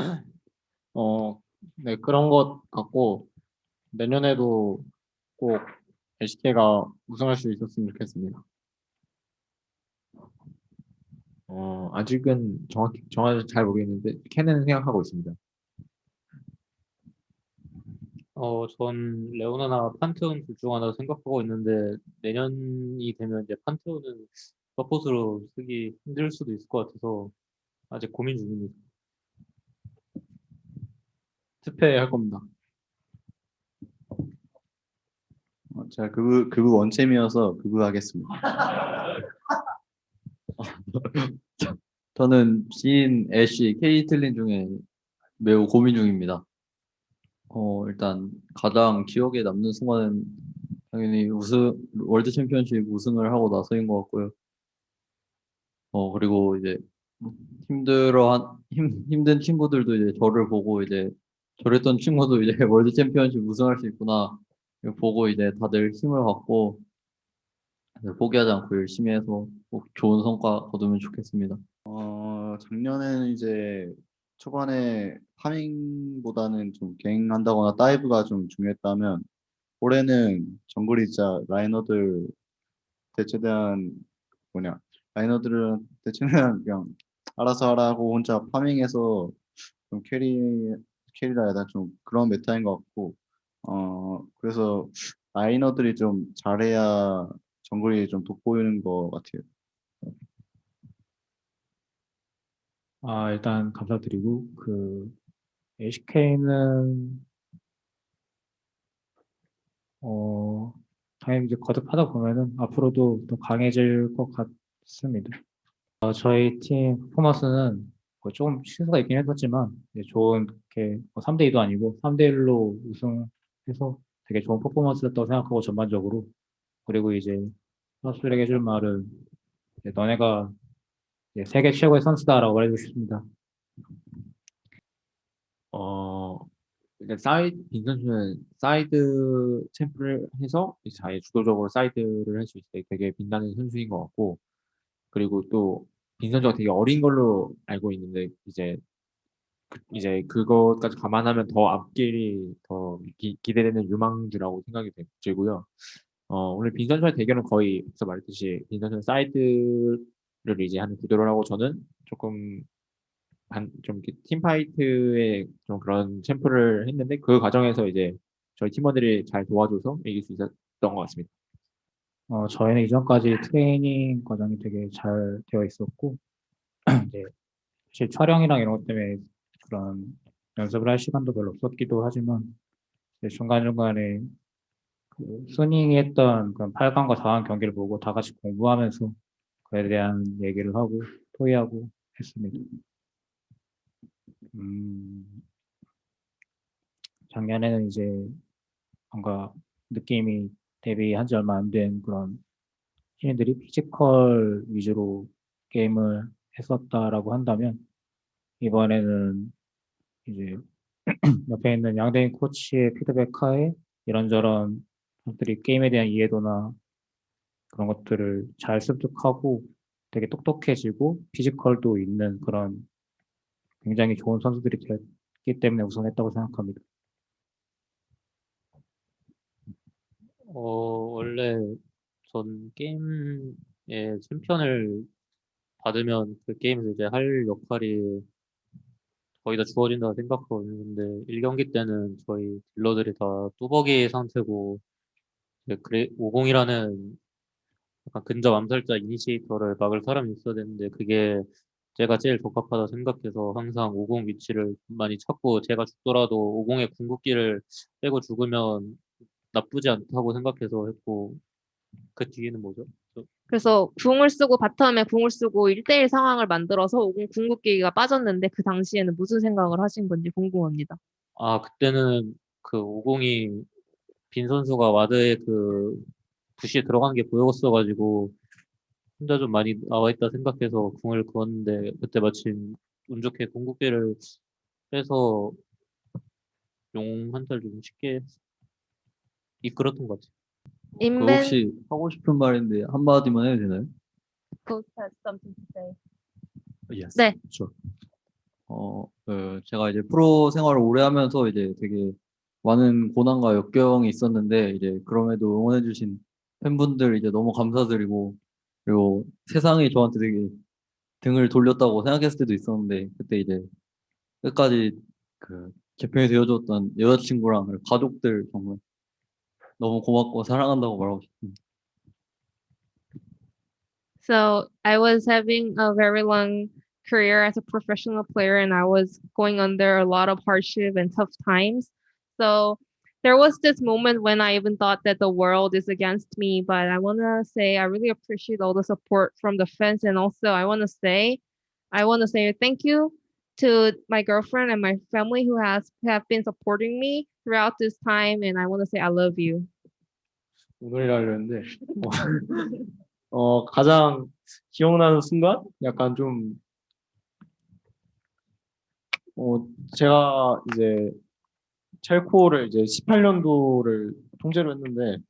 어, 네, 그런 것 같고, 내년에도 꼭 LCK가 우승할 수 있었으면 좋겠습니다. 어, 아직은 정확히 정확히 잘 모르겠는데 캔은 생각하고 있습니다. 어, 전 레오나나 판테온 둘 중 하나 생각하고 있는데 내년이 되면 이제 판테온은 서폿으로 쓰기 힘들 수도 있을 것 같아서 아직 고민 중입니다. 투표할 겁니다. 어, 제가 그브 그브 원챔이어서 그브 하겠습니다. 저는 진, 애쉬, 케이틀린 중에 매우 고민 중입니다. 어, 일단 가장 기억에 남는 순간은 당연히 우승 월드 챔피언십 우승을 하고 나서인 것 같고요. 어, 그리고 이제 힘들어 힘, 힘든 친구들도 이제 저를 보고 이제 저랬던 친구도 이제 월드 챔피언십 우승할 수 있구나 보고 이제 다들 힘을 받고 포기하지 않고 열심히 해서 꼭 좋은 성과 거두면 좋겠습니다. 어, 작년에는 이제 초반에 파밍보다는 좀 갱한다거나 다이브가 좀 중요했다면 올해는 정글이자 라이너들 최대한 뭐냐 라이너들은 최대한 그냥 알아서 하라고 혼자 파밍해서 좀 캐리 캐리라 되나 좀 그런 메타인 것 같고 어 그래서 라이너들이 좀 잘해야 정글이 좀 돋보이는 것 같아요. 아, 일단 감사드리고 그 LCK는 어 당연히 이제 거듭하다 보면은 앞으로도 더 강해질 것 같습니다. 어, 저희 팀 퍼포먼스는 뭐 조금 실수가 있긴 했었지만 좋은 게 3대 2도 아니고 3대 1로 우승해서 되게 좋은 퍼포먼스였다고 생각하고 전반적으로 그리고 이제 선수들에게 해줄 말은 너네가 세계 최고의 선수다라고 말해주고 싶습니다. 어, 일단 사이드 빈 선수는 사이드 챔프를 해서 이제 주도적으로 사이드를 할 수 있을 때 되게 빛나는 선수인 것 같고 그리고 또 빈 선수가 되게 어린 걸로 알고 있는데 이제 그, 이제 그것까지 감안하면 더 앞길이 더 기, 기대되는 유망주라고 생각이 들고요. 어, 오늘 빈 선수와의 대결은 거의 앞서 말했듯이 빈 선수는 사이드를 이제 하는 구도를 하고 저는 조금 한, 좀 팀파이트에 좀 그런 챔프를 했는데 그 과정에서 이제 저희 팀원들이 잘 도와줘서 이길 수 있었던 것 같습니다. 어, 저희는 이전까지 트레이닝 과정이 되게 잘 되어 있었고 이제 사실 촬영이랑 이런 것 때문에 그런 연습을 할 시간도 별로 없었기도 하지만 중간중간에 그 순위 했던 그런 8강과 4강 경기를 보고 다 같이 공부하면서 그에 대한 얘기를 하고 토의하고 했습니다. 음, 작년에는 이제 뭔가 느낌이 데뷔한 지 얼마 안 된 그런 신인들이 피지컬 위주로 게임을 했었다라고 한다면 이번에는 이제 옆에 있는 양대인 코치의 피드백 하에 이런저런 것들이 게임에 대한 이해도나 그런 것들을 잘 습득하고 되게 똑똑해지고 피지컬도 있는 그런 굉장히 좋은 선수들이 됐기 때문에 우승했다고 생각합니다. 어, 원래 전 게임의 챔피언을 받으면 그 게임에서 이제 할 역할이 거의 다 주어진다고 생각하고 있는데 1경기 때는 저희 딜러들이 다 뚜벅이 상태고 그래 50이라는 약간 근접 암살자 이니시에이터를 막을 사람이 있어야 되는데 그게 제가 제일 적합하다 생각해서 항상 50 위치를 많이 찾고 제가 죽더라도 50의 궁극기를 빼고 죽으면 나쁘지 않다고 생각해서 했고 그 뒤에는 뭐죠? 그래서 궁을 쓰고 바텀에 궁을 쓰고 1대1 상황을 만들어서 50 궁극기가 빠졌는데 그 당시에는 무슨 생각을 하신 건지 궁금합니다. 아 그때는 그 50이 빈 선수가 와드에 그 부시에 들어간 게 보였어가지고 혼자 좀 많이 나와 있다 생각해서 궁을 그었는데 그때 마침 운 좋게 궁극기를 빼서 용 한 달 좀 쉽게 이끌었던 것 같아요. 그 인벤 혹시 하고 싶은 말인데 한마디만 해도 되나요? Coach has something to say. Yes. 네. Sure. 어, 그 제가 이제 프로 생활을 오래 하면서 이제 되게 많은 고난과 역경이 있었는데 이제 그럼에도 응원해주신 팬분들 이제 너무 감사드리고 그리고 세상이 저한테 되게 등을 돌렸다고 생각했을 때도 있었는데 그때 이제 끝까지 그 개편이 되어줬던 여자친구랑 그리고 가족들 정말 너무 고맙고 사랑한다고 말하고 싶습니다. So I was having a very long career as a professional player and I was going under a lot of hardship and tough times. So there was this moment when I even thought that the world is against me, but I want to say I really appreciate all the support from the fans and also I want to say I want to say thank you to my girlfriend and my family who has have been supporting me throughout this time and I want to say I love you. 오늘이라 그랬는데 어, 어, 가장 기억나는 순간 약간 좀 어, 제가 이제 첼코를 이제 18년도를 통제로 했는데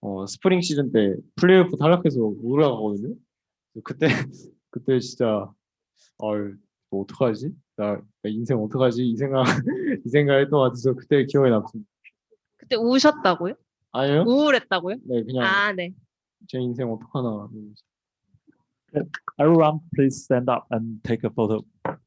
어, 스프링 시즌 때 플레이오프 탈락해서 못 올라가거든요. 그때 그때 진짜 어이 뭐 어떡하지? 나, 나 인생 어떡하지? 이 생각 이 생각했던 것 같아서 그때 기억에 남습니다. 그때 우셨다고요? 아니요? 우울했다고요? 네 그냥 아, 네. 제 인생 어떡하나. Everyone, please stand up and take a photo.